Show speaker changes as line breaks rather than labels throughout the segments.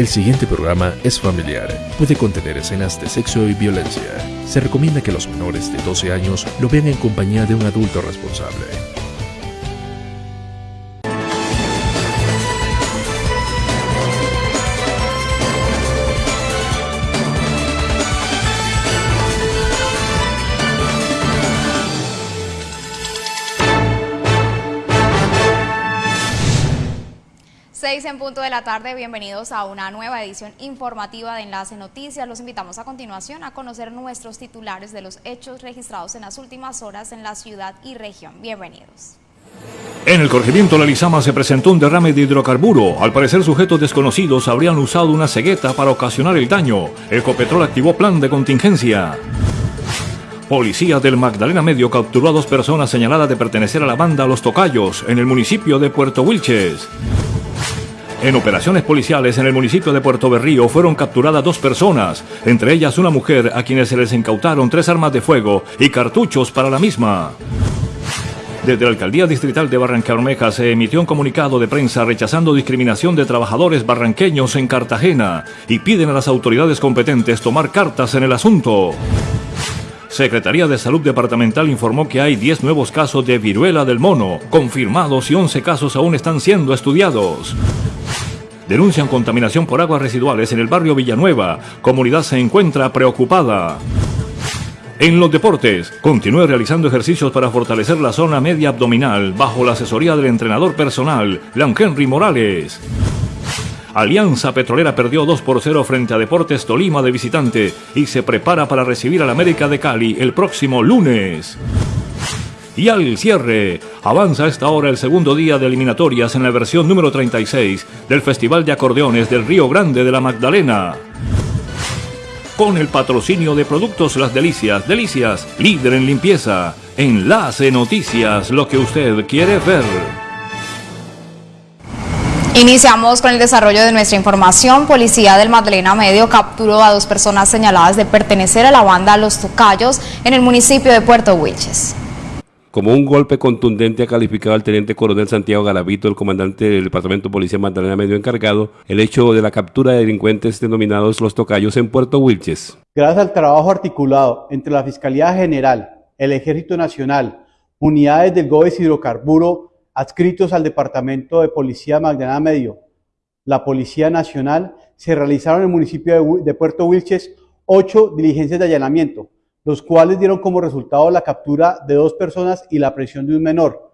El siguiente programa es familiar. Puede contener escenas de sexo y violencia. Se recomienda que los menores de 12 años lo vean en compañía de un adulto responsable.
Punto de la tarde, bienvenidos a una nueva edición informativa de Enlace Noticias. Los invitamos a continuación a conocer nuestros titulares de los hechos registrados en las últimas horas en la ciudad y región. Bienvenidos.
En el corregimiento La Lizama se presentó un derrame de hidrocarburo. Al parecer sujetos desconocidos habrían usado una cegueta para ocasionar el daño. Ecopetrol activó plan de contingencia. Policía del Magdalena Medio capturó a dos personas señaladas de pertenecer a la banda Los Tocayos en el municipio de Puerto Wilches. En operaciones policiales en el municipio de Puerto Berrío fueron capturadas dos personas, entre ellas una mujer a quienes se les incautaron tres armas de fuego y cartuchos para la misma. Desde la Alcaldía Distrital de Barrancabermeja se emitió un comunicado de prensa rechazando discriminación de trabajadores barranqueños en Cartagena y piden a las autoridades competentes tomar cartas en el asunto. Secretaría de Salud Departamental informó que hay 10 nuevos casos de viruela del mono, confirmados y 11 casos aún están siendo estudiados. Denuncian contaminación por aguas residuales en el barrio Villanueva. Comunidad se encuentra preocupada. En los deportes, continúe realizando ejercicios para fortalecer la zona media abdominal bajo la asesoría del entrenador personal, Leon Henry Morales. Alianza Petrolera perdió 2 por 0 frente a Deportes Tolima de visitante y se prepara para recibir al América de Cali el próximo lunes. Y al cierre, avanza a esta hora el segundo día de eliminatorias en la versión número 36 del Festival de Acordeones del Río Grande de la Magdalena. Con el patrocinio de Productos Las Delicias, Delicias, líder en limpieza. Enlace Noticias, lo que usted quiere ver.
Iniciamos con el desarrollo de nuestra información. Policía del Magdalena Medio capturó a dos personas señaladas de pertenecer a la banda Los Tocayos en el municipio de Puerto Wilches.
Como un golpe contundente ha calificado al teniente coronel Santiago Galavito, el comandante del Departamento de Policía Magdalena Medio encargado, el hecho de la captura de delincuentes denominados Los Tocayos en Puerto Wilches.
Gracias al trabajo articulado entre la Fiscalía General, el Ejército Nacional, unidades del GOES Hidrocarburo adscritos al Departamento de Policía Magdalena Medio, la Policía Nacional, se realizaron en el municipio de Puerto Wilches ocho diligencias de allanamiento, los cuales dieron como resultado la captura de dos personas y la presión de un menor.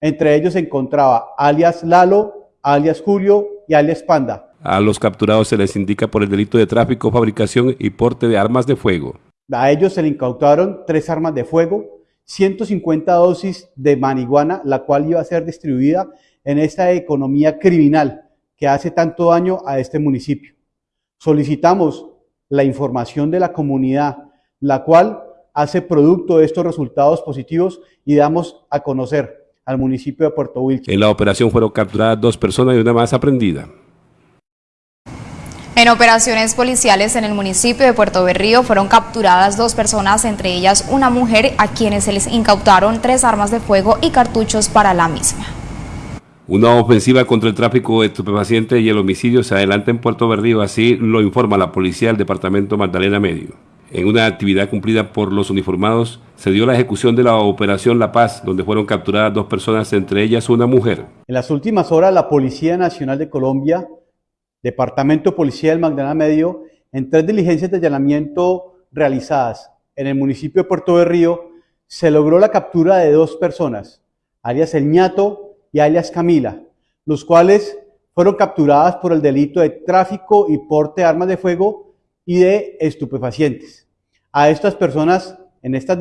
Entre ellos se encontraba alias Lalo, alias Julio y alias Panda.
A los capturados se les indica por el delito de tráfico, fabricación y porte de armas de fuego.
A ellos se le incautaron tres armas de fuego, 150 dosis de marihuana, la cual iba a ser distribuida en esta economía criminal que hace tanto daño a este municipio. Solicitamos la información de la comunidad la cual hace producto de estos resultados positivos y damos a conocer al municipio de Puerto Wilches.
En la operación fueron capturadas dos personas y una más aprendida.
En operaciones policiales en el municipio de Puerto Berrío fueron capturadas dos personas, entre ellas una mujer a quienes se les incautaron tres armas de fuego y cartuchos para la misma.
Una ofensiva contra el tráfico de estupefacientes y el homicidio se adelanta en Puerto Berrío, así lo informa la policía del departamento Magdalena Medio. En una actividad cumplida por los uniformados, se dio la ejecución de la Operación La Paz, donde fueron capturadas dos personas, entre ellas una mujer.
En las últimas horas, la Policía Nacional de Colombia, Departamento Policía del Magdalena Medio, en tres diligencias de allanamiento realizadas en el municipio de Puerto Berrío, se logró la captura de dos personas, alias El Ñato y alias Camila, los cuales fueron capturadas por el delito de tráfico y porte de armas de fuego y de estupefacientes. A estas personas, en estos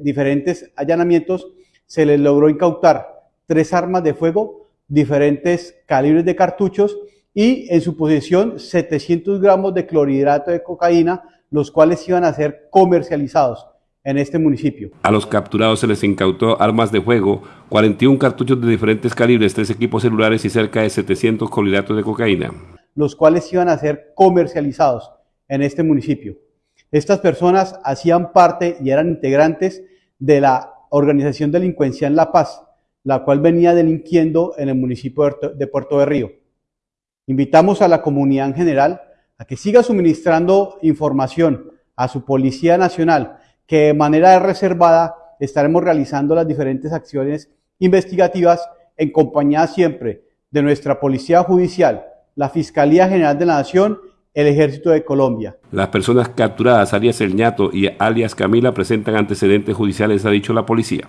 diferentes allanamientos, se les logró incautar tres armas de fuego, diferentes calibres de cartuchos y en su posesión 700 gramos de clorhidrato de cocaína, los cuales iban a ser comercializados en este municipio.
A los capturados se les incautó armas de fuego, 41 cartuchos de diferentes calibres, tres equipos celulares y cerca de 700 clorhidratos de cocaína.
Los cuales iban a ser comercializados en este municipio. Estas personas hacían parte y eran integrantes de la organización delincuencial La Paz, la cual venía delinquiendo en el municipio de Puerto de Río. Invitamos a la comunidad en general a que siga suministrando información a su Policía Nacional, que de manera reservada estaremos realizando las diferentes acciones investigativas en compañía siempre de nuestra Policía Judicial, la Fiscalía General de la Nación, el Ejército de Colombia.
Las personas capturadas, alias El Ñato y alias Camila, presentan antecedentes judiciales, ha dicho la policía.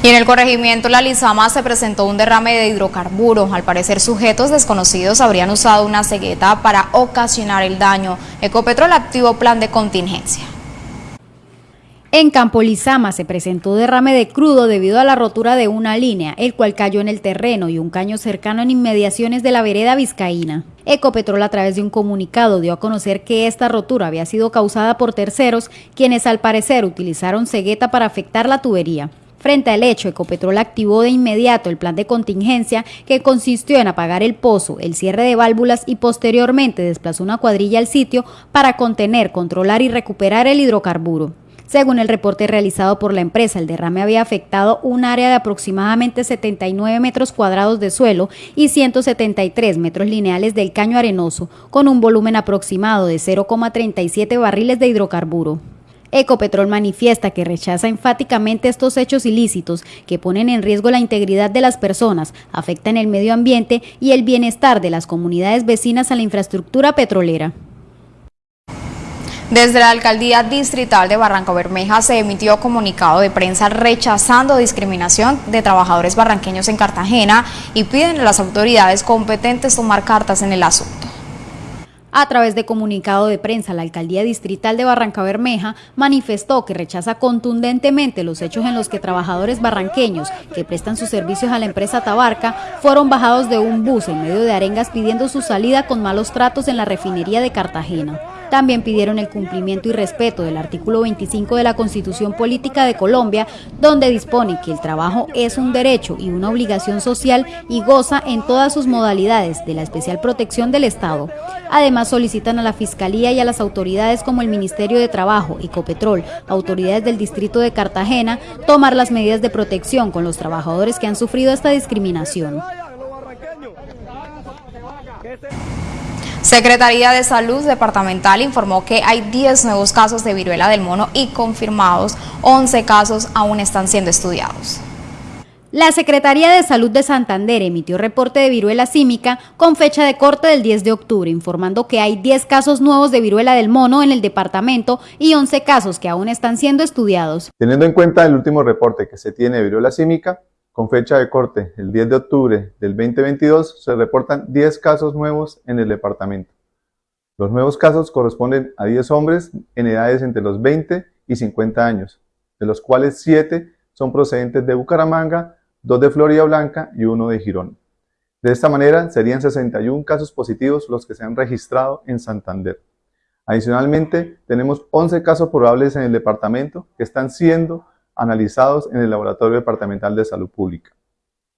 Y en el corregimiento La Lizama se presentó un derrame de hidrocarburos. Al parecer, sujetos desconocidos habrían usado una cegueta para ocasionar el daño. Ecopetrol activó plan de contingencia.
En Campo Lizama se presentó derrame de crudo debido a la rotura de una línea, el cual cayó en el terreno y un caño cercano en inmediaciones de la vereda vizcaína. Ecopetrol a través de un comunicado dio a conocer que esta rotura había sido causada por terceros, quienes al parecer utilizaron cegueta para afectar la tubería. Frente al hecho, Ecopetrol activó de inmediato el plan de contingencia que consistió en apagar el pozo, el cierre de válvulas y posteriormente desplazó una cuadrilla al sitio para contener, controlar y recuperar el hidrocarburo. Según el reporte realizado por la empresa, el derrame había afectado un área de aproximadamente 79 metros cuadrados de suelo y 173 metros lineales del caño arenoso, con un volumen aproximado de 0,37 barriles de hidrocarburo. Ecopetrol manifiesta que rechaza enfáticamente estos hechos ilícitos que ponen en riesgo la integridad de las personas, afectan el medio ambiente y el bienestar de las comunidades vecinas a la infraestructura petrolera.
Desde la Alcaldía Distrital de Barranca Bermeja se emitió comunicado de prensa rechazando discriminación de trabajadores barranqueños en Cartagena y piden a las autoridades competentes tomar cartas en el asunto.
A través de comunicado de prensa, la Alcaldía Distrital de Barranca Bermeja manifestó que rechaza contundentemente los hechos en los que trabajadores barranqueños que prestan sus servicios a la empresa Tabarca fueron bajados de un bus en medio de arengas pidiendo su salida con malos tratos en la refinería de Cartagena. También pidieron el cumplimiento y respeto del artículo 25 de la Constitución Política de Colombia, donde dispone que el trabajo es un derecho y una obligación social y goza en todas sus modalidades de la especial protección del Estado. Además, solicitan a la Fiscalía y a las autoridades como el Ministerio de Trabajo, Ecopetrol, autoridades del Distrito de Cartagena, tomar las medidas de protección con los trabajadores que han sufrido esta discriminación.
Secretaría de Salud Departamental informó que hay 10 nuevos casos de viruela del mono y confirmados 11 casos aún están siendo estudiados.
La Secretaría de Salud de Santander emitió reporte de viruela símica con fecha de corte del 10 de octubre, informando que hay 10 casos nuevos de viruela del mono en el departamento y 11 casos que aún están siendo estudiados.
Teniendo en cuenta el último reporte que se tiene de viruela símica, con fecha de corte el 10 de octubre del 2022, se reportan 10 casos nuevos en el departamento. Los nuevos casos corresponden a 10 hombres en edades entre los 20 y 50 años, de los cuales 7 son procedentes de Bucaramanga, 2 de Florida Blanca y 1 de Girón. De esta manera, serían 61 casos positivos los que se han registrado en Santander. Adicionalmente, tenemos 11 casos probables en el departamento que están siendo analizados en el Laboratorio Departamental de Salud Pública.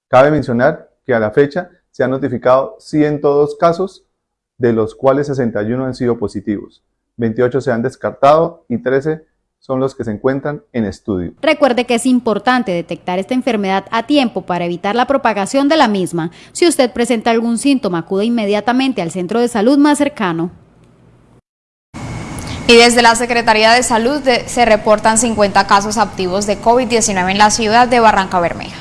Cabe mencionar que a la fecha se han notificado 102 casos, de los cuales 61 han sido positivos, 28 se han descartado y 13 son los que se encuentran en estudio.
Recuerde que es importante detectar esta enfermedad a tiempo para evitar la propagación de la misma. Si usted presenta algún síntoma, acude inmediatamente al centro de salud más cercano.
Y desde la Secretaría de Salud se reportan 50 casos activos de COVID-19 en la ciudad de Barranca Bermeja.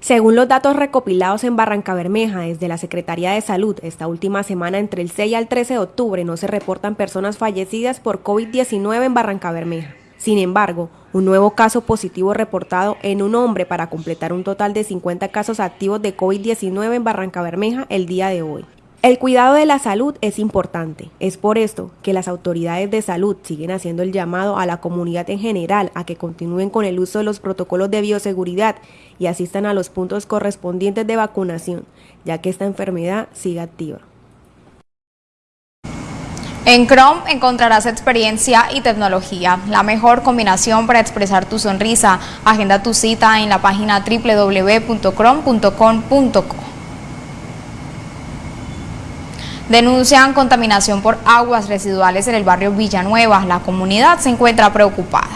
Según los datos recopilados en Barranca Bermeja desde la Secretaría de Salud, esta última semana entre el 6 al 13 de octubre no se reportan personas fallecidas por COVID-19 en Barranca Bermeja. Sin embargo, un nuevo caso positivo reportado en un hombre para completar un total de 50 casos activos de COVID-19 en Barranca Bermeja el día de hoy. El cuidado de la salud es importante. Es por esto que las autoridades de salud siguen haciendo el llamado a la comunidad en general a que continúen con el uso de los protocolos de bioseguridad y asistan a los puntos correspondientes de vacunación, ya que esta enfermedad sigue activa.
En Chrome encontrarás experiencia y tecnología, la mejor combinación para expresar tu sonrisa. Agenda tu cita en la página www.chrome.com.co. Denuncian contaminación por aguas residuales en el barrio Villanueva. La comunidad se encuentra preocupada.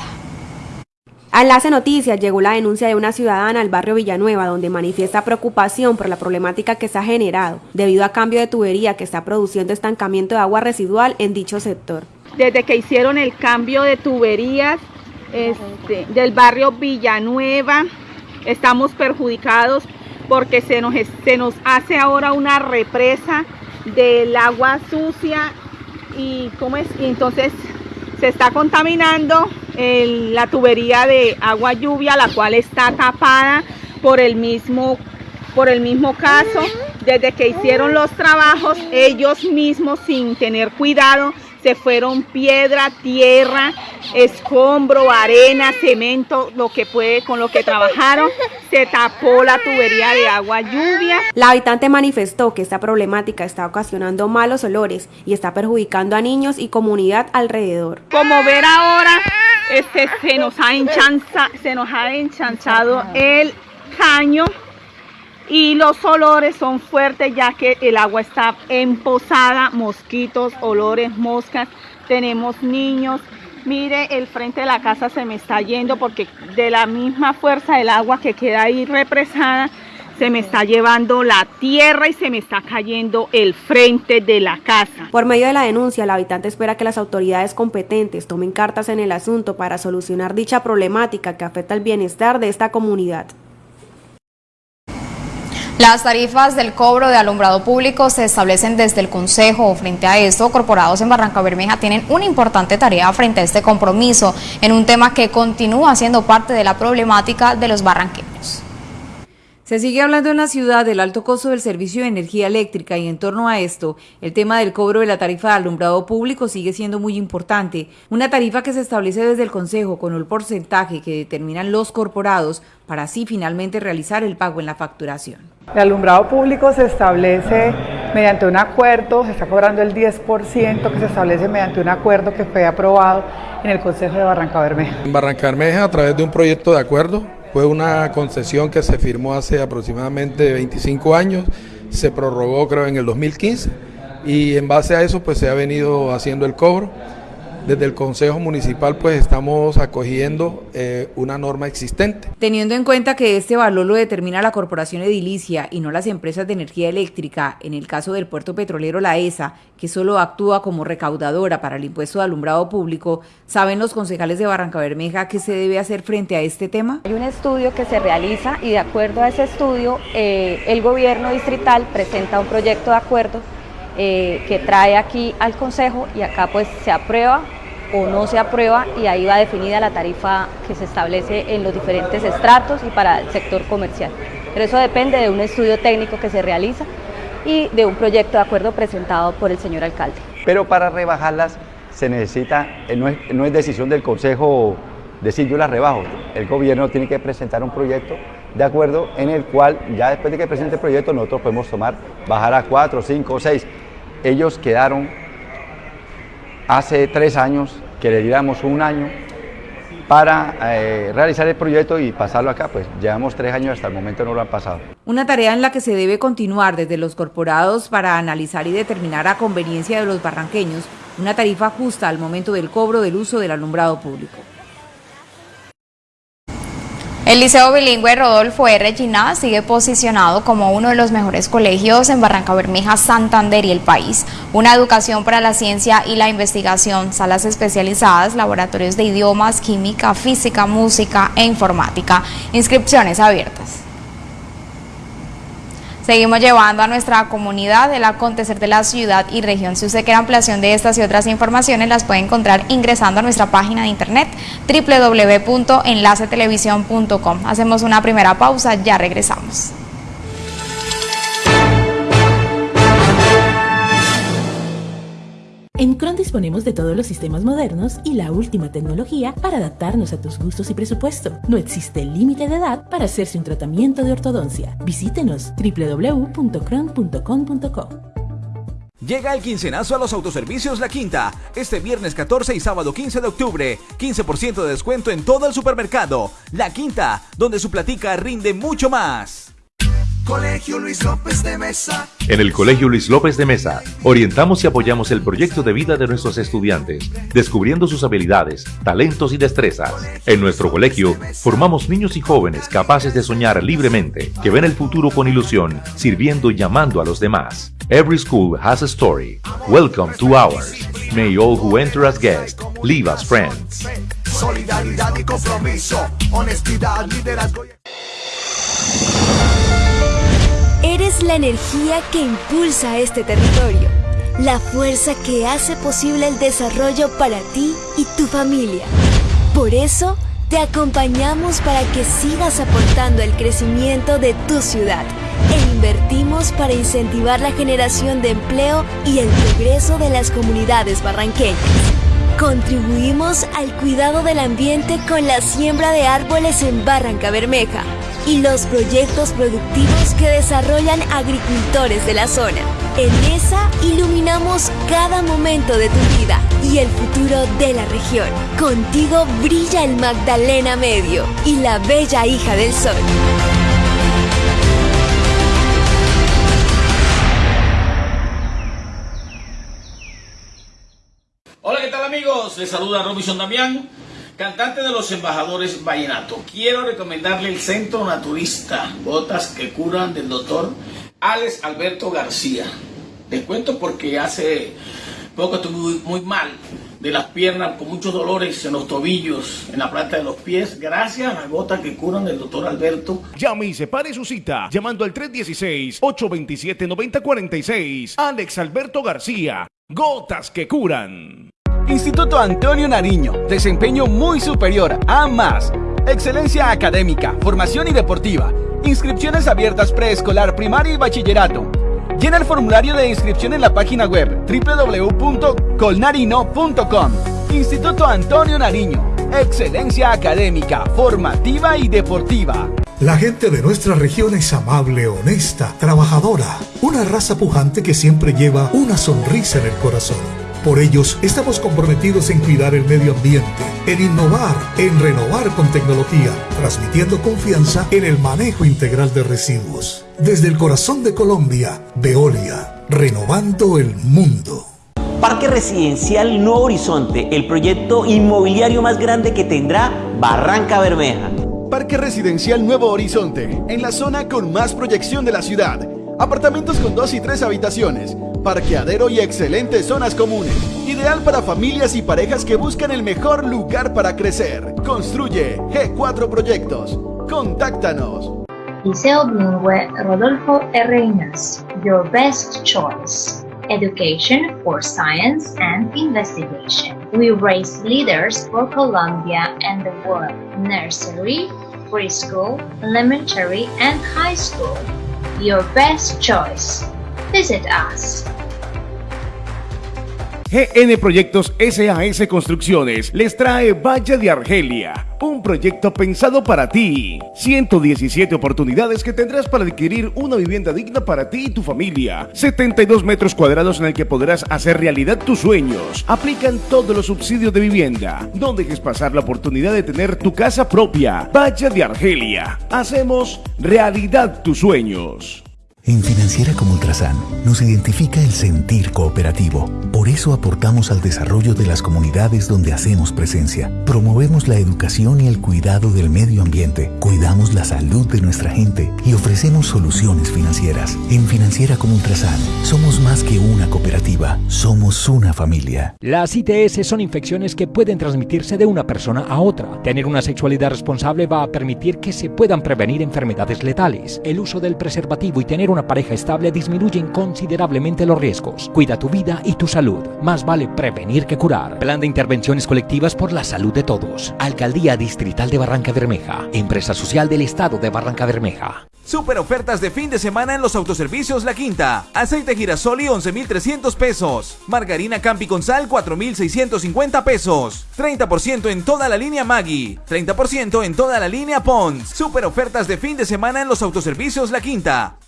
A Enlace Noticias llegó la denuncia de una ciudadana al barrio Villanueva donde manifiesta preocupación por la problemática que se ha generado debido a cambio de tubería que está produciendo estancamiento de agua residual en dicho sector.
Desde que hicieron el cambio de tuberías este, del barrio Villanueva, estamos perjudicados porque se nos, se nos hace ahora una represa del agua sucia y, ¿cómo es? entonces se está contaminando la tubería de agua lluvia, la cual está tapada por el mismo, por el mismo caso. Desde que hicieron los trabajos, ellos mismos sin tener cuidado, se fueron piedra, tierra, escombro, arena, cemento, lo que puede, con lo que trabajaron, se tapó la tubería de agua lluvia.
La habitante manifestó que esta problemática está ocasionando malos olores y está perjudicando a niños y comunidad alrededor.
Como ver ahora, este, se, nos ha enchanza, se nos ha enchanchado el caño y los olores son fuertes ya que el agua está emposada, mosquitos, olores, moscas, tenemos niños. Mire, el frente de la casa se me está yendo porque de la misma fuerza del agua que queda ahí represada, se me está llevando la tierra y se me está cayendo el frente de la casa.
Por medio de la denuncia, la habitante espera que las autoridades competentes tomen cartas en el asunto para solucionar dicha problemática que afecta el bienestar de esta comunidad.
Las tarifas del cobro de alumbrado público se establecen desde el Consejo. Frente a esto, corporados en Barranca Bermeja tienen una importante tarea frente a este compromiso en un tema que continúa siendo parte de la problemática de los barranqueños.
Se sigue hablando en la ciudad del alto costo del servicio de energía eléctrica y en torno a esto, el tema del cobro de la tarifa de alumbrado público sigue siendo muy importante. Una tarifa que se establece desde el Consejo con el porcentaje que determinan los corporados para así finalmente realizar el pago en la facturación.
El alumbrado público se establece mediante un acuerdo, se está cobrando el 10% que se establece mediante un acuerdo que fue aprobado en el Consejo de Barranca Bermeja.
En Barranca Bermeja, a través de un proyecto de acuerdo, fue una concesión que se firmó hace aproximadamente 25 años, se prorrogó creo en el 2015 y en base a eso pues se ha venido haciendo el cobro. Desde el Consejo Municipal pues estamos acogiendo eh, una norma existente.
Teniendo en cuenta que este valor lo determina la Corporación Edilicia y no las empresas de energía eléctrica, en el caso del puerto petrolero La ESA, que solo actúa como recaudadora para el impuesto de alumbrado público, ¿saben los concejales de Barranca Bermeja qué se debe hacer frente a este tema?
Hay un estudio que se realiza y de acuerdo a ese estudio eh, el gobierno distrital presenta un proyecto de acuerdo eh, que trae aquí al Consejo y acá pues se aprueba o no se aprueba y ahí va definida la tarifa que se establece en los diferentes estratos y para el sector comercial. Pero eso depende de un estudio técnico que se realiza y de un proyecto de acuerdo presentado por el señor alcalde.
Pero para rebajarlas se necesita, eh, no es, no es decisión del Consejo decir yo las rebajo, el gobierno tiene que presentar un proyecto de acuerdo en el cual ya después de que presente el proyecto nosotros podemos tomar, bajar a 4, 5 o 6. Ellos quedaron hace tres años que le diéramos un año para eh, realizar el proyecto y pasarlo acá, pues llevamos tres años, hasta el momento no lo han pasado.
Una tarea en la que se debe continuar desde los corporados para analizar y determinar a conveniencia de los barranqueños una tarifa justa al momento del cobro del uso del alumbrado público.
El Liceo Bilingüe Rodolfo R. Giná sigue posicionado como uno de los mejores colegios en Barranca Bermeja, Santander y el país. Una educación para la ciencia y la investigación, salas especializadas, laboratorios de idiomas, química, física, música e informática. Inscripciones abiertas. Seguimos llevando a nuestra comunidad el acontecer de la ciudad y región. Si usted quiere ampliación de estas y otras informaciones, las puede encontrar ingresando a nuestra página de internet www.enlacetelevisión.com. Hacemos una primera pausa, ya regresamos.
En Cron disponemos de todos los sistemas modernos y la última tecnología para adaptarnos a tus gustos y presupuesto. No existe límite de edad para hacerse un tratamiento de ortodoncia. Visítenos www.cron.com.co.
Llega el quincenazo a los autoservicios La Quinta. Este viernes 14 y sábado 15 de octubre. 15% de descuento en todo el supermercado. La Quinta, donde su platica rinde mucho más.
Colegio Luis López de Mesa.
En el Colegio Luis López de Mesa, orientamos y apoyamos el proyecto de vida de nuestros estudiantes, descubriendo sus habilidades, talentos y destrezas. En nuestro colegio, formamos niños y jóvenes capaces de soñar libremente, que ven el futuro con ilusión, sirviendo y llamando a los demás. Every school has a story. Welcome to ours. May all who enter as guests leave as friends.
Solidaridad y compromiso, honestidad, liderazgo.
Eres la energía que impulsa este territorio, la fuerza que hace posible el desarrollo para ti y tu familia. Por eso, te acompañamos para que sigas aportando el crecimiento de tu ciudad e invertimos para incentivar la generación de empleo y el progreso de las comunidades barranqueñas. Contribuimos al cuidado del ambiente con la siembra de árboles en Barranca Bermeja y los proyectos productivos que desarrollan agricultores de la zona. En ESA iluminamos cada momento de tu vida y el futuro de la región. Contigo brilla el Magdalena Medio y la bella hija del sol.
Hola, ¿qué tal amigos? Les saluda Robinson Damián, cantante de los embajadores Vallenato. Quiero recomendarle el Centro Naturista, Botas que Curan del doctor Alex Alberto García. Les cuento porque hace poco estuve muy, mal de las piernas, con muchos dolores en los tobillos, en la planta de los pies, gracias a gotas que curan del doctor Alberto.
Llame y separe su cita llamando al 316-827-9046. Alex Alberto García, gotas que curan.
Instituto Antonio Nariño, desempeño muy superior a más. Excelencia académica, formación y deportiva. Inscripciones abiertas preescolar, primaria y bachillerato. Llena el formulario de inscripción en la página web www.colnarino.com. Instituto Antonio Nariño. Excelencia académica, formativa y deportiva.
La gente de nuestra región es amable, honesta, trabajadora. Una raza pujante que siempre lleva una sonrisa en el corazón. Por ellos estamos comprometidos en cuidar el medio ambiente, en innovar, en renovar con tecnología, transmitiendo confianza en el manejo integral de residuos. Desde el corazón de Colombia, Veolia, renovando el mundo.
Parque Residencial Nuevo Horizonte, el proyecto inmobiliario más grande que tendrá Barranca Bermeja.
Parque Residencial Nuevo Horizonte, en la zona con más proyección de la ciudad. Apartamentos con dos y tres habitaciones, parqueadero y excelentes zonas comunes. Ideal para familias y parejas que buscan el mejor lugar para crecer. Construye G4 Proyectos. Contáctanos.
Liceo Bilingüe Rodolfo R. Your best choice. Education for science and investigation. We raise leaders for Colombia and the world. Nursery, preschool, elementary, and high school. Your best choice. Visit us.
GN Proyectos SAS Construcciones les trae Valle de Argelia, un proyecto pensado para ti. 117 oportunidades que tendrás para adquirir una vivienda digna para ti y tu familia. 72 metros cuadrados en el que podrás hacer realidad tus sueños. Aplican todos los subsidios de vivienda. No dejes pasar la oportunidad de tener tu casa propia. Valle de Argelia. Hacemos realidad tus sueños.
En Financiera como Ultrasan nos identifica el sentir cooperativo. Por eso aportamos al desarrollo de las comunidades donde hacemos presencia. Promovemos la educación y el cuidado del medio ambiente. Cuidamos la salud de nuestra gente y ofrecemos soluciones financieras. En Financiera como Ultrasan somos más que una cooperativa, somos una familia.
Las ITS son infecciones que pueden transmitirse de una persona a otra. Tener una sexualidad responsable va a permitir que se puedan prevenir enfermedades letales. El uso del preservativo y tener una pareja estable disminuyen considerablemente los riesgos. Cuida tu vida y tu salud. Más vale prevenir que curar. Plan de intervenciones colectivas por la salud de todos. Alcaldía Distrital de Barranca Bermeja. Empresa Social del Estado de Barranca Bermeja.
Super ofertas de fin de semana en los autoservicios La Quinta. Aceite girasoli 11.300 pesos. Margarina Campi con sal 4.650 pesos. 30% en toda la línea Maggi. 30% en toda la línea Pons. Super ofertas de fin de semana en los autoservicios La Quinta.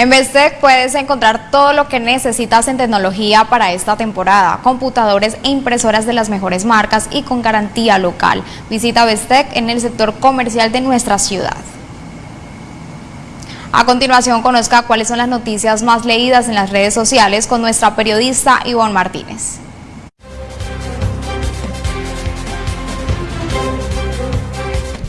En Bestec puedes encontrar todo lo que necesitas en tecnología para esta temporada, computadores e impresoras de las mejores marcas y con garantía local. Visita Bestec en el sector comercial de nuestra ciudad. A continuación conozca cuáles son las noticias más leídas en las redes sociales con nuestra periodista Ivonne Martínez.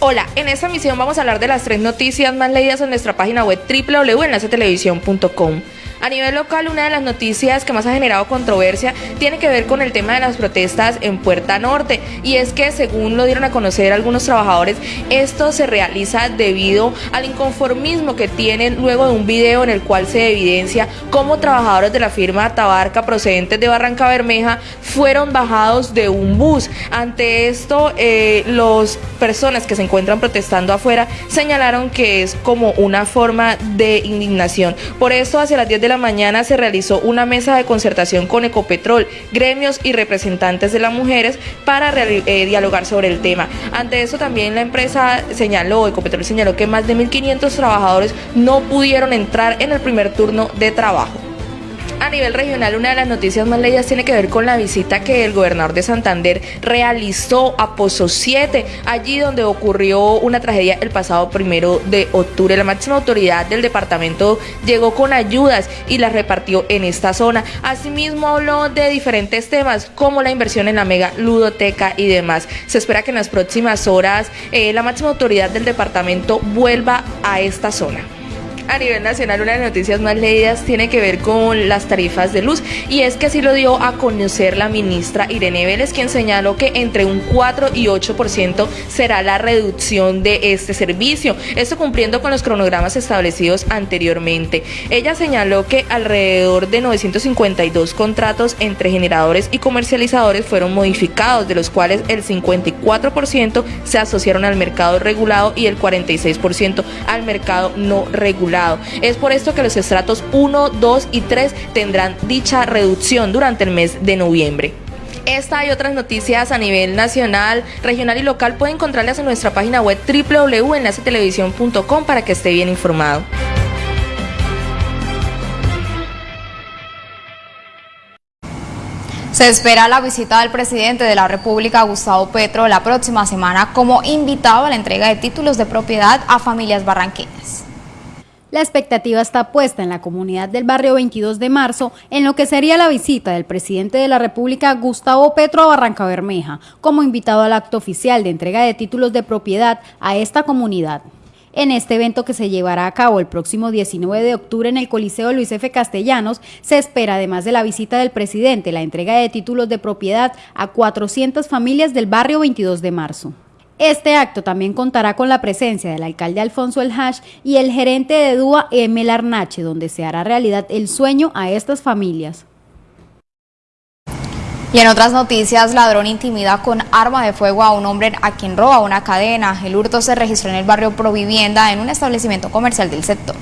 Hola, en esta emisión vamos a hablar de las tres noticias más leídas en nuestra página web www.enlacetelevisión.com. A nivel local, una de las noticias que más ha generado controversia tiene que ver con el tema de las protestas en Puerta Norte. Y es que, según lo dieron a conocer algunos trabajadores, esto se realiza debido al inconformismo que tienen luego de un video en el cual se evidencia cómo trabajadores de la firma Tabarca procedentes de Barranca Bermeja fueron bajados de un bus. Ante esto, eh, las personas que se encuentran protestando afuera señalaron que es como una forma de indignación. Por eso, hacia las 10 de la mañana se realizó una mesa de concertación con Ecopetrol, gremios y representantes de las mujeres para eh, dialogar sobre el tema. Ante eso también la empresa señaló, Ecopetrol señaló que más de 1.500 trabajadores no pudieron entrar en el primer turno de trabajo. A nivel regional, una de las noticias más leídas tiene que ver con la visita que el gobernador de Santander realizó a Pozo 7, allí donde ocurrió una tragedia el pasado primero de octubre. La máxima autoridad del departamento llegó con ayudas y las repartió en esta zona. Asimismo, habló de diferentes temas como la inversión en la mega ludoteca y demás. Se espera que en las próximas horas eh, la máxima autoridad del departamento vuelva a esta zona a nivel nacional una de las noticias más leídas tiene que ver con las tarifas de luz y es que así lo dio a conocer la ministra Irene Vélez quien señaló que entre un 4 y 8% será la reducción de este servicio, esto cumpliendo con los cronogramas establecidos anteriormente. Ella señaló que alrededor de 952 contratos entre generadores y comercializadores fueron modificados, de los cuales el 54% se asociaron al mercado regulado y el 46% al mercado no regulado. Es por esto que los estratos 1, 2 y 3 tendrán dicha reducción durante el mes de noviembre. Esta y otras noticias a nivel nacional, regional y local pueden encontrarlas en nuestra página web www.enlacetelevisión.com para que esté bien informado.
Se espera la visita del presidente de la República, Gustavo Petro, la próxima semana como invitado a la entrega de títulos de propiedad a familias barranqueñas.
La expectativa está puesta en la comunidad del barrio 22 de marzo en lo que sería la visita del presidente de la República, Gustavo Petro, a Barranca Bermeja, como invitado al acto oficial de entrega de títulos de propiedad a esta comunidad. En este evento que se llevará a cabo el próximo 19 de octubre en el Coliseo Luis F. Castellanos, se espera, además de la visita del presidente, la entrega de títulos de propiedad a 400 familias del barrio 22 de marzo. Este acto también contará con la presencia del alcalde Alfonso El Hash y el gerente de DUA Emel Arnache, donde se hará realidad el sueño a estas familias.
Y en otras noticias, ladrón intimida con arma de fuego a un hombre a quien roba una cadena. El hurto se registró en el barrio Provivienda en un establecimiento comercial del sector.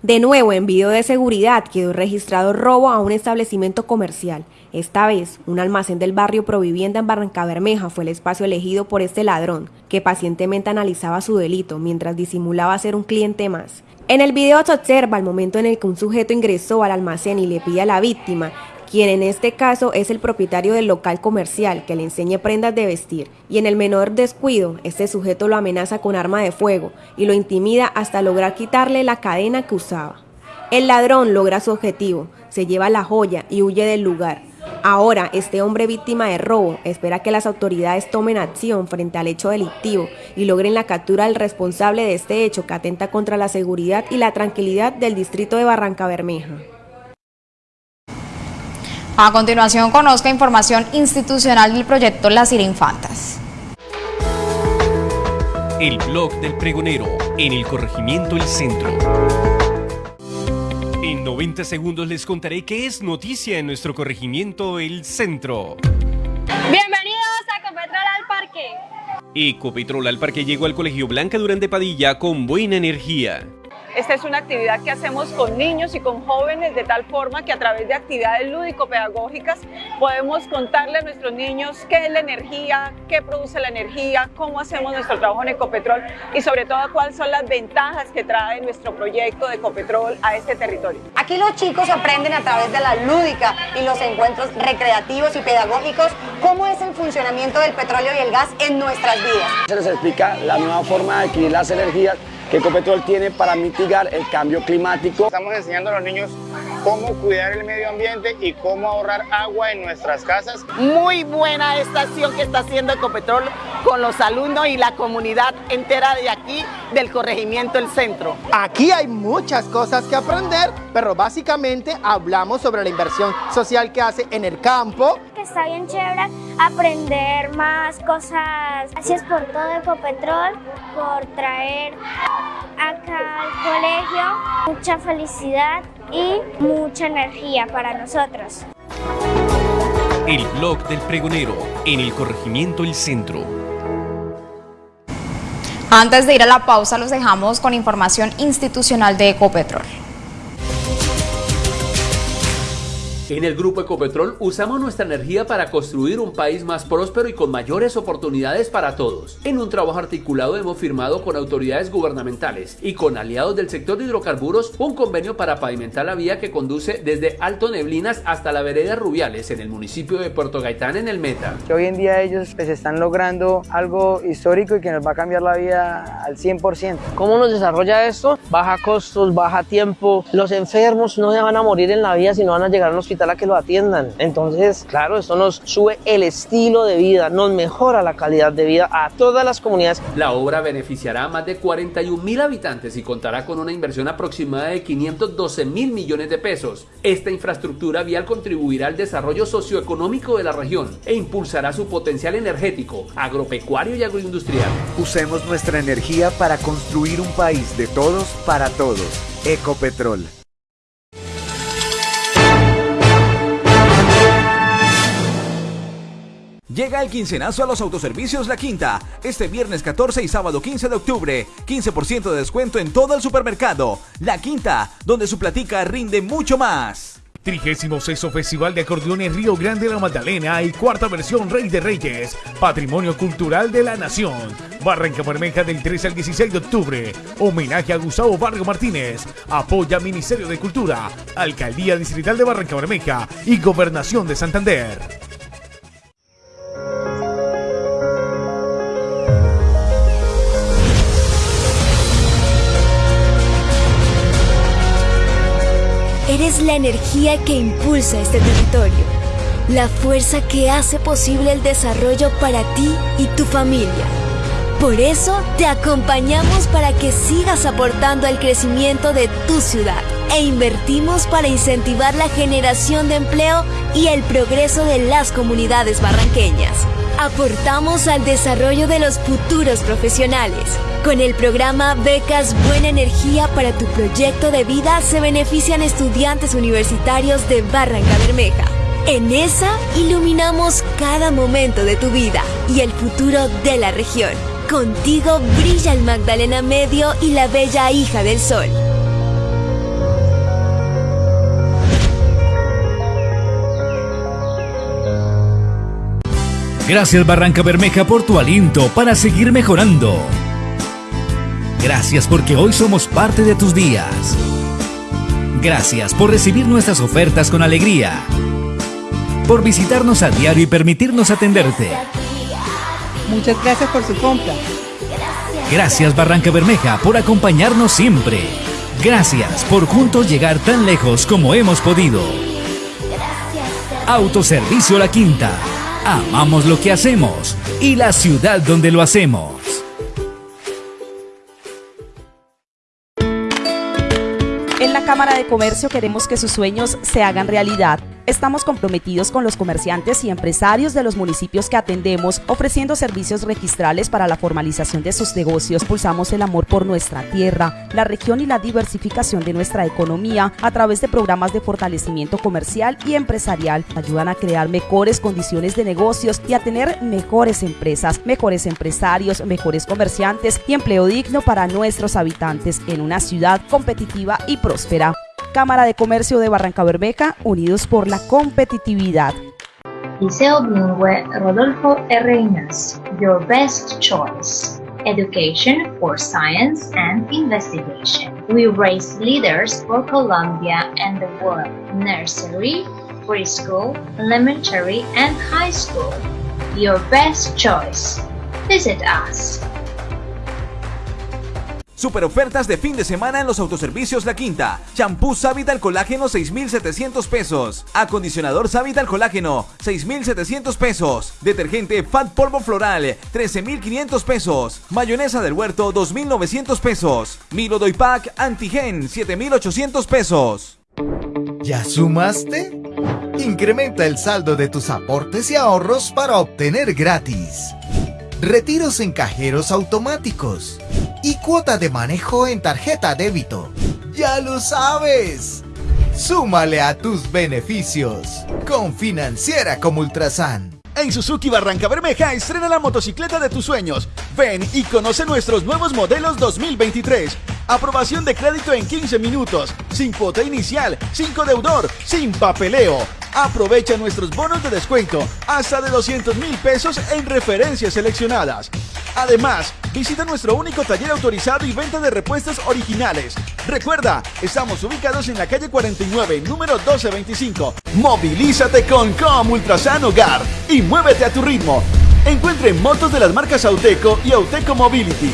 De nuevo, en video de seguridad quedó registrado robo a un establecimiento comercial. Esta vez, un almacén del barrio Provivienda en Barranca Bermeja fue el espacio elegido por este ladrón, que pacientemente analizaba su delito mientras disimulaba ser un cliente más. En el video se observa el momento en el que un sujeto ingresó al almacén y le pide a la víctima, quien en este caso es el propietario del local comercial, que le enseñe prendas de vestir, y en el menor descuido, este sujeto lo amenaza con arma de fuego y lo intimida hasta lograr quitarle la cadena que usaba. El ladrón logra su objetivo, se lleva la joya y huye del lugar. Ahora, este hombre víctima de robo espera que las autoridades tomen acción frente al hecho delictivo y logren la captura del responsable de este hecho que atenta contra la seguridad y la tranquilidad del distrito de Barranca Bermeja.
A continuación, conozca información institucional del proyecto Las Infantas.
El blog del pregonero en el corregimiento El Centro. En 90 segundos les contaré qué es noticia en nuestro corregimiento El Centro.
Bienvenidos a Ecopetrol al Parque.
Ecopetrol al Parque llegó al Colegio Blanca Durante Padilla con buena energía.
Esta es una actividad que hacemos con niños y con jóvenes de tal forma que a través de actividades lúdico-pedagógicas podemos contarle a nuestros niños qué es la energía, qué produce la energía, cómo hacemos nuestro trabajo en Ecopetrol y sobre todo cuáles son las ventajas que trae nuestro proyecto de Ecopetrol a este territorio.
Aquí los chicos aprenden a través de la lúdica y los encuentros recreativos y pedagógicos cómo es el funcionamiento del petróleo y el gas en nuestras vidas.
Se les explica la nueva forma de adquirir las energías que Ecopetrol tiene para mitigar el cambio climático.
Estamos enseñando a los niños cómo cuidar el medio ambiente y cómo ahorrar agua en nuestras casas.
Muy buena esta acción que está haciendo Ecopetrol con los alumnos y la comunidad entera de aquí del corregimiento El Centro.
Aquí hay muchas cosas que aprender, pero básicamente hablamos sobre la inversión social que hace en el campo.
Está bien chévere aprender más cosas. Gracias por todo Ecopetrol, por traer acá al colegio mucha felicidad y mucha energía para nosotros.
El blog del pregonero en el corregimiento El Centro.
Antes de ir a la pausa los dejamos con información institucional de Ecopetrol.
En el Grupo Ecopetrol usamos nuestra energía para construir un país más próspero y con mayores oportunidades para todos. En un trabajo articulado hemos firmado con autoridades gubernamentales y con aliados del sector de hidrocarburos un convenio para pavimentar la vía que conduce desde Alto Neblinas hasta la vereda Rubiales en el municipio de Puerto Gaitán en el Meta.
Que hoy en día ellos pues, están logrando algo histórico y que nos va a cambiar la vida al 100%.
¿Cómo nos desarrolla esto? Baja costos, baja tiempo. Los enfermos no se van a morir en la vía, sino van a llegar a un hospital a que lo atiendan. Entonces, claro, esto nos sube el estilo de vida, nos mejora la calidad de vida a todas las comunidades.
La obra beneficiará a más de 41 mil habitantes y contará con una inversión aproximada de 512 mil millones de pesos. Esta infraestructura vial contribuirá al desarrollo socioeconómico de la región e impulsará su potencial energético, agropecuario y agroindustrial.
Usemos nuestra energía para construir un país de todos para todos. Ecopetrol.
Llega el quincenazo a los autoservicios La Quinta, este viernes 14 y sábado 15 de octubre. 15% de descuento en todo el supermercado. La Quinta, donde su platica rinde mucho más.
36 Festival de Acordeones Río Grande La Magdalena y cuarta versión Rey de Reyes, Patrimonio Cultural de la Nación. Barranca Bermeja del 13 al 16 de octubre. Homenaje a Gustavo Vargas Martínez. Apoya Ministerio de Cultura, Alcaldía Distrital de Barranca Bermeja y Gobernación de Santander.
Eres la energía que impulsa este territorio, la fuerza que hace posible el desarrollo para ti y tu familia. Por eso te acompañamos para que sigas aportando al crecimiento de tu ciudad e invertimos para incentivar la generación de empleo y el progreso de las comunidades barranqueñas. Aportamos al desarrollo de los futuros profesionales. Con el programa Becas Buena Energía para tu proyecto de vida se benefician estudiantes universitarios de Barranca Bermeja. En esa iluminamos cada momento de tu vida y el futuro de la región. Contigo brilla el Magdalena Medio y la bella hija del sol.
Gracias Barranca Bermeja por tu aliento para seguir mejorando. Gracias porque hoy somos parte de tus días. Gracias por recibir nuestras ofertas con alegría. Por visitarnos a diario y permitirnos atenderte.
Muchas gracias por su compra.
Gracias Barranca Bermeja por acompañarnos siempre. Gracias por juntos llegar tan lejos como hemos podido. Autoservicio La Quinta. Amamos lo que hacemos y la ciudad donde lo hacemos.
En la Cámara de Comercio queremos que sus sueños se hagan realidad.
Estamos comprometidos con los comerciantes y empresarios de los municipios que atendemos, ofreciendo servicios registrales para la formalización de sus negocios. Pulsamos el amor por nuestra tierra, la región y la diversificación de nuestra economía a través de programas de fortalecimiento comercial y empresarial. Ayudan a crear mejores condiciones de negocios y a tener mejores empresas, mejores empresarios, mejores comerciantes y empleo digno para nuestros habitantes en una ciudad competitiva y próspera. Cámara de Comercio de Barranca Bermeja, unidos por la competitividad.
Liceo Bilingüe Rodolfo R. Your best choice. Education for science and investigation. We raise leaders for Colombia and the world. Nursery, preschool, elementary, and high school. Your best choice. Visit us.
Super ofertas de fin de semana en los autoservicios La Quinta. Champú Savital Colágeno 6,700 pesos. Acondicionador Savital Colágeno 6,700 pesos. Detergente Fat Polvo Floral 13,500 pesos. Mayonesa del Huerto 2,900 pesos. Milo Doy Pack Antigen 7,800 pesos.
¿Ya sumaste? Incrementa el saldo de tus aportes y ahorros para obtener gratis. Retiros en cajeros automáticos y cuota de manejo en tarjeta débito. ¡Ya lo sabes! Súmale a tus beneficios con Financiera como Ultrasan.
En Suzuki Barranca Bermeja estrena la motocicleta de tus sueños. Ven y conoce nuestros nuevos modelos 2023. Aprobación de crédito en 15 minutos, sin cuota inicial, sin deudor, sin papeleo. Aprovecha nuestros bonos de descuento hasta de 200 mil pesos en referencias seleccionadas. Además, visita nuestro único taller autorizado y venta de repuestos originales. Recuerda, estamos ubicados en la calle 49, número 1225. Movilízate con Com Ultrasan Hogar y muévete a tu ritmo. Encuentre motos de las marcas Auteco y Auteco Mobility.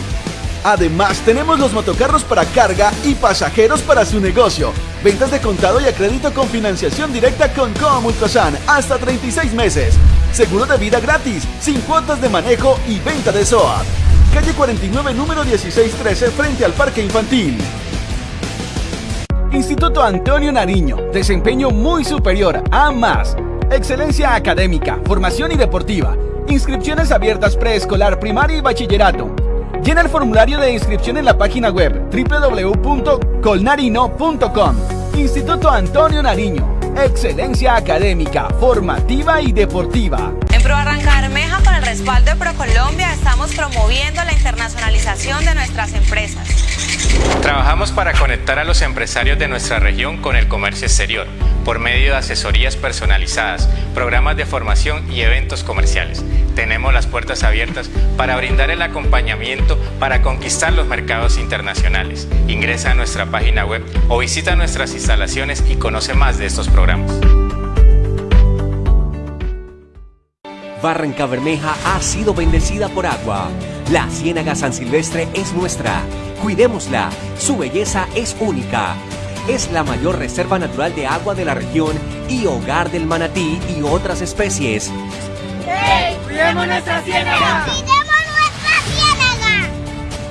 Además, tenemos los motocarros para carga y pasajeros para su negocio. Ventas de contado y a crédito con financiación directa con Com Ultrasan hasta 36 meses. Seguro de vida gratis, sin cuotas de manejo y venta de SOA. Calle 49, número 1613, frente al Parque Infantil. Instituto Antonio Nariño, desempeño muy superior a más. Excelencia académica, formación y deportiva. Inscripciones abiertas preescolar, primaria y bachillerato. Llena el formulario de inscripción en la página web www.colnarino.com. Instituto Antonio Nariño. Excelencia académica, formativa y deportiva.
En Pro Barranca Bermeja, con el respaldo de ProColombia, estamos promoviendo la internacionalización de nuestras empresas.
Trabajamos para conectar a los empresarios de nuestra región con el comercio exterior por medio de asesorías personalizadas, programas de formación y eventos comerciales. Tenemos las puertas abiertas para brindar el acompañamiento para conquistar los mercados internacionales. Ingresa a nuestra página web o visita nuestras instalaciones y conoce más de estos programas.
Barranca Bermeja ha sido bendecida por agua. La Ciénaga San Silvestre es nuestra. Cuidémosla. Su belleza es única. Es la mayor reserva natural de agua de la región y hogar del manatí y otras especies.
¡Hey! ¡Cuidemos nuestra ciénaga!
¡Cuidemos nuestra ciénaga!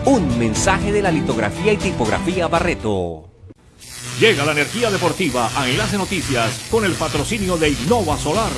Un mensaje de la litografía y tipografía Barreto.
Llega la energía deportiva a Enlace Noticias con el patrocinio de Innova Solar.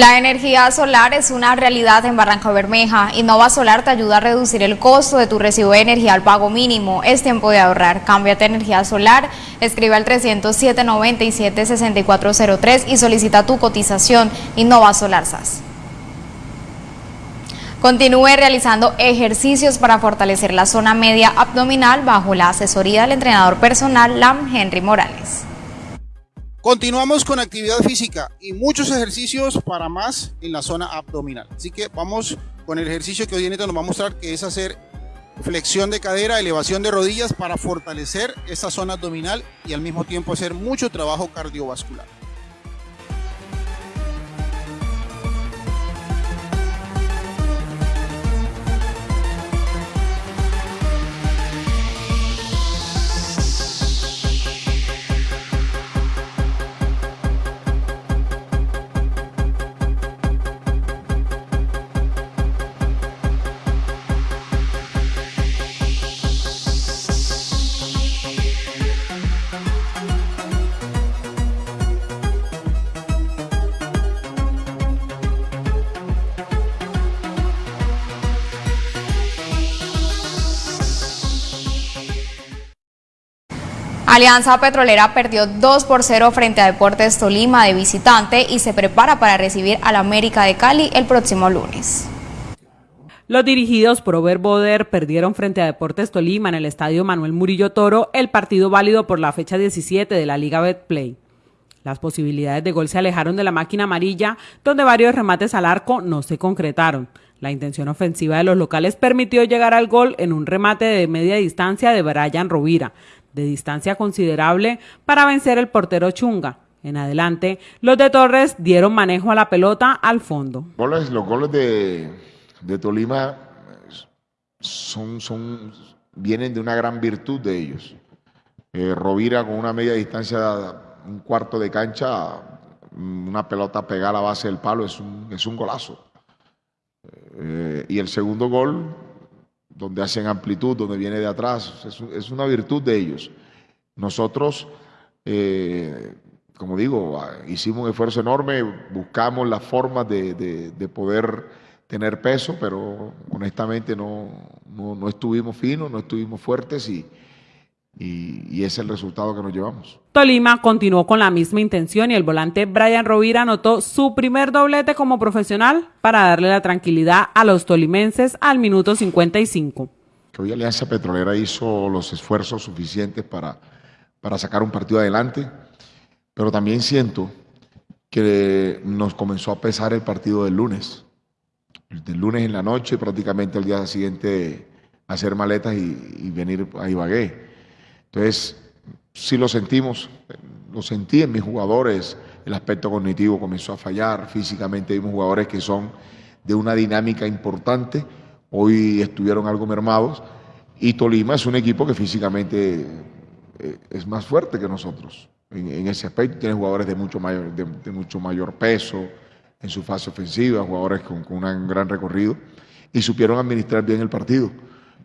La energía solar es una realidad en Barranca Bermeja. Innova Solar te ayuda a reducir el costo de tu recibo de energía al pago mínimo. Es tiempo de ahorrar. Cámbiate a energía solar. Escribe al 307 97 6403 y solicita tu cotización. Innova Solar SAS. Continúe realizando ejercicios para fortalecer la zona media abdominal bajo la asesoría del entrenador personal LAM Henry Morales.
Continuamos con actividad física y muchos ejercicios para más en la zona abdominal. Así que vamos con el ejercicio que hoy en nos va a mostrar que es hacer flexión de cadera, elevación de rodillas para fortalecer esta zona abdominal y al mismo tiempo hacer mucho trabajo cardiovascular.
Alianza Petrolera perdió 2 por 0 frente a Deportes Tolima de visitante y se prepara para recibir al América de Cali el próximo lunes.
Los dirigidos por Over Boder perdieron frente a Deportes Tolima en el estadio Manuel Murillo Toro el partido válido por la fecha 17 de la Liga Betplay. Las posibilidades de gol se alejaron de la máquina amarilla, donde varios remates al arco no se concretaron. La intención ofensiva de los locales permitió llegar al gol en un remate de media distancia de Brian Rovira, de distancia considerable para vencer el portero Chunga. En adelante, los de Torres dieron manejo a la pelota al fondo.
los goles de, Tolima son, son, vienen de una gran virtud de ellos. Eh, Rovira con una media distancia, un cuarto de cancha, una pelota pegada a la base del palo, es un, es un golazo. Eh, y el segundo gol, donde hacen amplitud, donde viene de atrás, es, una virtud de ellos. Nosotros, eh, como digo, hicimos un esfuerzo enorme, buscamos las formas de, poder tener peso, pero honestamente no, no estuvimos finos, no estuvimos fuertes y, y, es el resultado que nos llevamos.
Tolima continuó con la misma intención y el volante Brian Rovira anotó su primer doblete como profesional para darle la tranquilidad a los tolimenses al minuto 55.
hoy Alianza Petrolera hizo los esfuerzos suficientes para, para sacar un partido adelante, pero también siento que nos comenzó a pesar el partido del lunes. Del lunes en la noche, prácticamente el día siguiente hacer maletas y, y venir a Ibagué. Entonces, sí lo sentimos, lo sentí en mis jugadores, el aspecto cognitivo comenzó a fallar, físicamente vimos jugadores que son de una dinámica importante, hoy estuvieron algo mermados, y Tolima es un equipo que físicamente eh, es más fuerte que nosotros. En, ese aspecto tiene jugadores de mucho mayor, de, mucho mayor peso en su fase ofensiva, jugadores con, un gran recorrido, y supieron administrar bien el partido.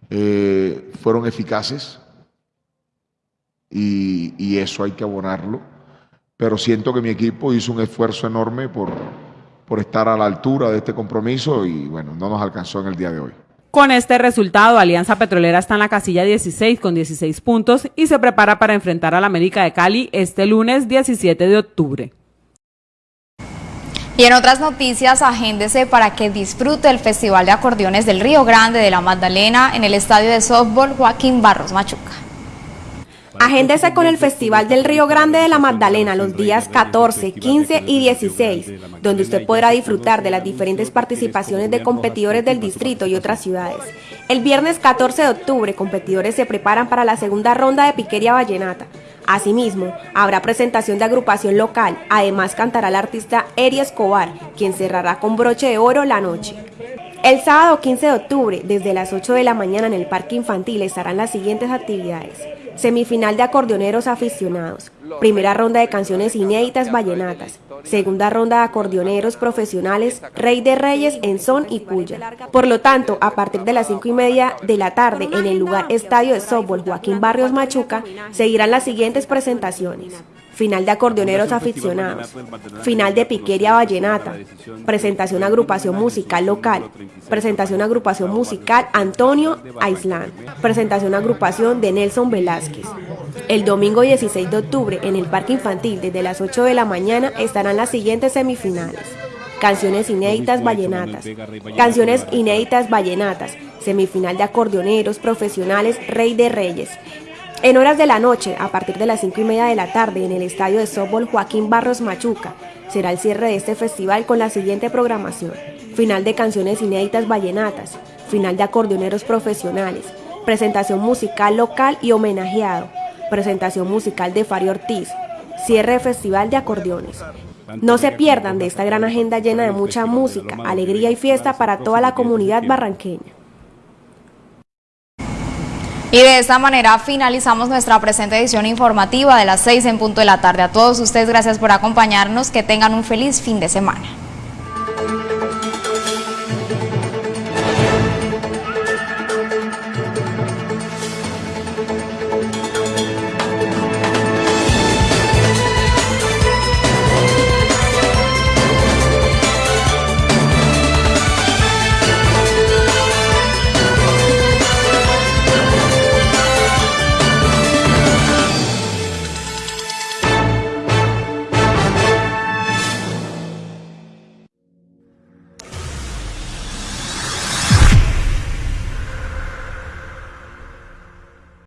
Eh, fueron eficaces, y, eso hay que abonarlo. Pero siento que mi equipo hizo un esfuerzo enorme por, por estar a la altura de este compromiso y bueno, no nos alcanzó en el día de hoy.
Con este resultado, Alianza Petrolera está en la casilla 16 con 16 puntos y se prepara para enfrentar al América de Cali este lunes 17 de octubre.
Y en otras noticias, agéndese para que disfrute el Festival de Acordeones del Río Grande de la Magdalena en el estadio de softball Joaquín Barros Machuca.
Agéndese con el Festival del Río Grande de la Magdalena los días 14, 15 y 16, donde usted podrá disfrutar de las diferentes participaciones de competidores del distrito y otras ciudades. El viernes 14 de octubre, competidores se preparan para la segunda ronda de Piquería Vallenata. Asimismo, habrá presentación de agrupación local, además cantará el artista Eri Escobar, quien cerrará con broche de oro la noche. El sábado 15 de octubre, desde las 8 de la mañana en el Parque Infantil, estarán las siguientes actividades. Semifinal de acordeoneros aficionados. Primera ronda de canciones inéditas vallenatas. Segunda ronda de acordeoneros profesionales Rey de Reyes en son y puya. Por lo tanto, a partir de las 5 y media de la tarde en el lugar Estadio de Softball Joaquín Barrios Machuca, seguirán las siguientes presentaciones final de acordeoneros aficionados, final de piqueria vallenata, presentación agrupación musical local, presentación agrupación musical Antonio Aislán, presentación agrupación de Nelson Velázquez. El domingo 16 de octubre en el Parque Infantil desde las 8 de la mañana estarán las siguientes semifinales. Canciones inéditas vallenatas. Canciones inéditas vallenatas. Semifinal de acordeoneros profesionales Rey de Reyes. En horas de la noche, a partir de las 5 y media de la tarde, en el estadio de softball Joaquín Barros Machuca, será el cierre de este festival con la siguiente programación. Final de canciones inéditas vallenatas, final de acordeoneros profesionales, presentación musical local y homenajeado, presentación musical de Fari Ortiz, cierre de festival de acordeones. No se pierdan de esta gran agenda llena de mucha música, alegría y fiesta para toda la comunidad barranqueña.
Y de esta manera finalizamos nuestra presente edición informativa de las 6 en punto de la tarde. A todos ustedes, gracias por acompañarnos. Que tengan un feliz fin de semana.